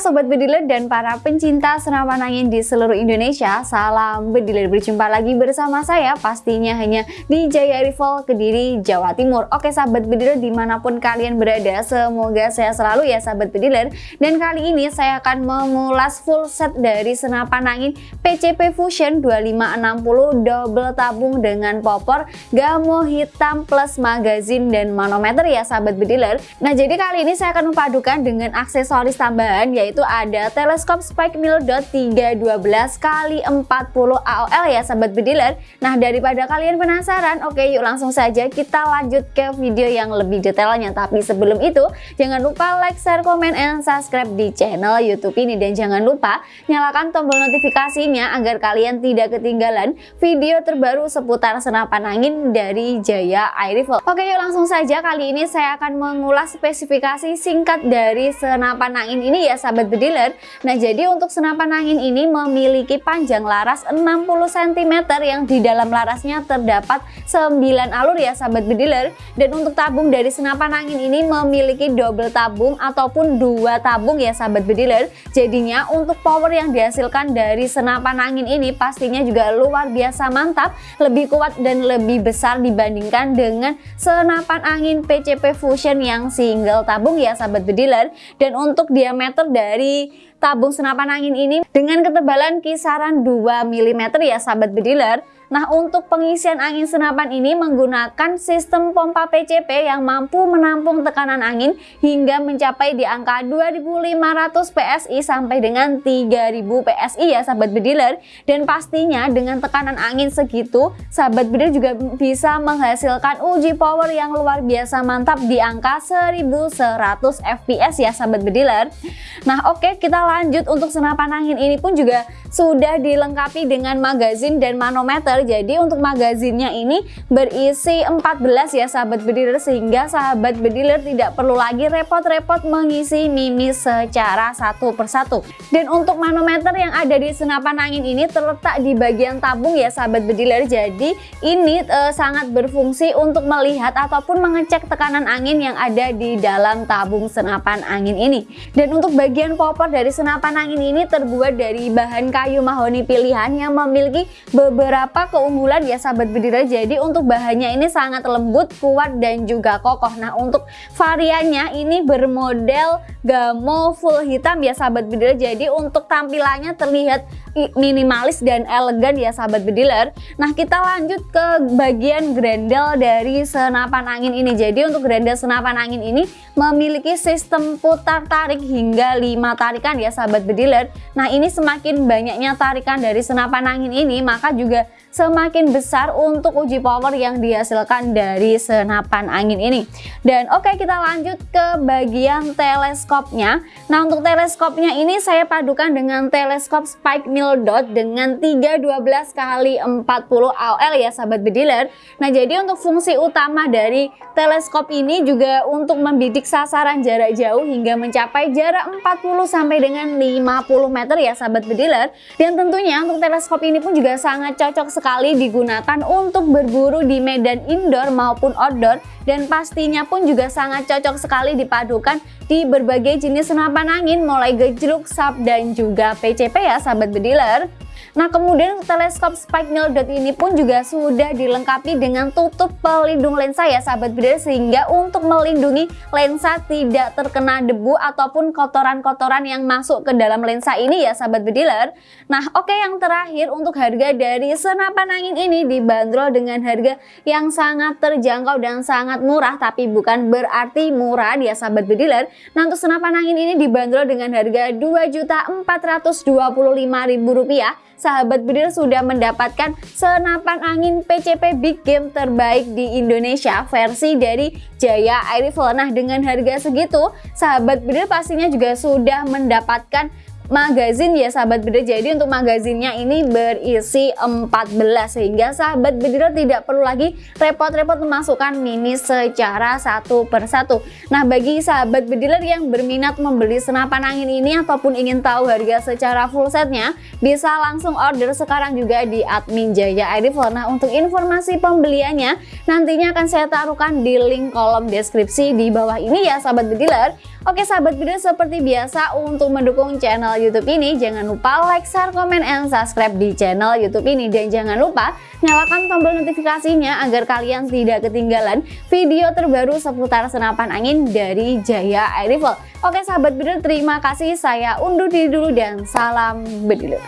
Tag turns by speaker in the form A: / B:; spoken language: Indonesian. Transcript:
A: Sobat Bediler dan para pencinta senapan angin di seluruh Indonesia Salam Bediler, berjumpa lagi bersama saya pastinya hanya di Jaya Rival Kediri, Jawa Timur. Oke Sahabat Bediler di mana pun kalian berada semoga saya selalu ya Sahabat Bediler Dan kali ini saya akan mengulas full set dari senapan angin PCP Fusion 2560 double tabung dengan popor Gamo hitam plus magazin dan manometer ya Sahabat Bediler Nah jadi kali ini saya akan memadukan dengan aksesoris tambahan yaitu yaitu ada teleskop Spike Mill Dot 312 kali 40 AOL ya sahabat bediler. Nah daripada kalian penasaran, oke yuk langsung saja kita lanjut ke video yang lebih detailnya. Tapi sebelum itu jangan lupa like, share, komen, and subscribe di channel YouTube ini dan jangan lupa nyalakan tombol notifikasinya agar kalian tidak ketinggalan video terbaru seputar senapan angin dari Jaya Air Rifle. Oke yuk langsung saja kali ini saya akan mengulas spesifikasi singkat dari senapan angin ini ya sahabat bediler Nah jadi untuk senapan angin ini memiliki panjang laras 60 cm yang di dalam larasnya terdapat 9 alur ya sahabat bediler Dan untuk tabung dari senapan angin ini memiliki double tabung ataupun dua tabung ya sahabat bediler Jadinya untuk power yang dihasilkan dari senapan angin ini pastinya juga luar biasa mantap Lebih kuat dan lebih besar dibandingkan dengan senapan angin PCP Fusion yang single tabung ya sahabat bediler Dan untuk diameter dari tabung senapan angin ini dengan ketebalan kisaran 2 mm ya sahabat bediler. Nah untuk pengisian angin senapan ini menggunakan sistem pompa PCP yang mampu menampung tekanan angin hingga mencapai di angka 2500 PSI sampai dengan 3000 PSI ya sahabat bediler. Dan pastinya dengan tekanan angin segitu sahabat bediler juga bisa menghasilkan uji power yang luar biasa mantap di angka 1100 fps ya sahabat bediler Nah oke okay, kita lanjut untuk senapan angin ini pun juga sudah dilengkapi dengan magazin dan manometer jadi untuk magazinnya ini berisi 14 ya sahabat bediler sehingga sahabat bediler tidak perlu lagi repot-repot mengisi mimis secara satu persatu. Dan untuk manometer yang ada di senapan angin ini terletak di bagian tabung ya sahabat bediler. Jadi ini e, sangat berfungsi untuk melihat ataupun mengecek tekanan angin yang ada di dalam tabung senapan angin ini. Dan untuk bagian popor dari senapan angin ini terbuat dari bahan kayu mahoni pilihan yang memiliki beberapa keunggulan. Ya sahabat bedira jadi untuk bahannya ini sangat lembut kuat dan juga kokoh. Nah untuk variannya ini bermodel gamo full hitam. Ya sahabat bedira jadi untuk tampilannya terlihat minimalis dan elegan ya sahabat bediler nah kita lanjut ke bagian grendel dari senapan angin ini. Jadi untuk grendel senapan angin ini memiliki sistem putar tarik hingga 5 tarikan ya sahabat bediler nah ini semakin banyaknya tarikan dari senapan angin ini maka juga semakin besar untuk uji power yang dihasilkan dari senapan angin ini. Dan oke okay, kita lanjut ke bagian teleskopnya. Nah untuk teleskopnya ini saya padukan dengan teleskop Spike Mill Dot dengan 312 kali 40 AOL ya sahabat bediler. Nah jadi untuk fungsi utama dari teleskop ini juga untuk membidik sasaran jarak jauh hingga mencapai jarak 40 sampai dengan 50 meter ya sahabat bediler. Dan tentunya untuk teleskop ini pun juga sangat cocok sekali digunakan untuk berburu di medan indoor maupun outdoor dan pastinya pun juga sangat cocok sekali dipadukan di berbagai jenis senapan angin mulai gejluk, sub, dan juga PCP ya sahabat bediler. Nah kemudian teleskop Spike Mill Dot ini pun juga sudah dilengkapi dengan tutup pelindung lensa ya sahabat bediler sehingga untuk melindungi lensa tidak terkena debu ataupun kotoran-kotoran yang masuk ke dalam lensa ini ya sahabat bediler. Nah oke okay, yang terakhir untuk harga dari senapan angin ini dibanderol dengan harga yang sangat terjangkau dan sangat murah tapi bukan berarti murah ya sahabat bediler. Nah untuk senapan angin ini dibanderol dengan harga Rp2.425.000 sahabat Bidir sudah mendapatkan senapan angin PCP Big Game terbaik di Indonesia versi dari Jaya Air Rifle. Nah dengan harga segitu, sahabat Bidir pastinya juga sudah mendapatkan magazin ya sahabat bediler jadi untuk magazinnya ini berisi 14 sehingga sahabat bediler tidak perlu lagi repot-repot memasukkan mini secara satu persatu. Nah bagi sahabat bediler yang berminat membeli senapan angin ini ataupun ingin tahu harga secara full setnya bisa langsung order sekarang juga di admin Jaya Airifel nah untuk informasi pembeliannya nantinya akan saya taruhkan di link kolom deskripsi di bawah ini ya sahabat bediler Oke sahabat bediler seperti biasa untuk mendukung channel YouTube ini jangan lupa like, share, komen, and subscribe di channel YouTube ini dan jangan lupa nyalakan tombol notifikasinya agar kalian tidak ketinggalan video terbaru seputar senapan angin dari Jaya Air Rifle. Oke sahabat bediler terima kasih saya undur diri dulu dan salam bediler.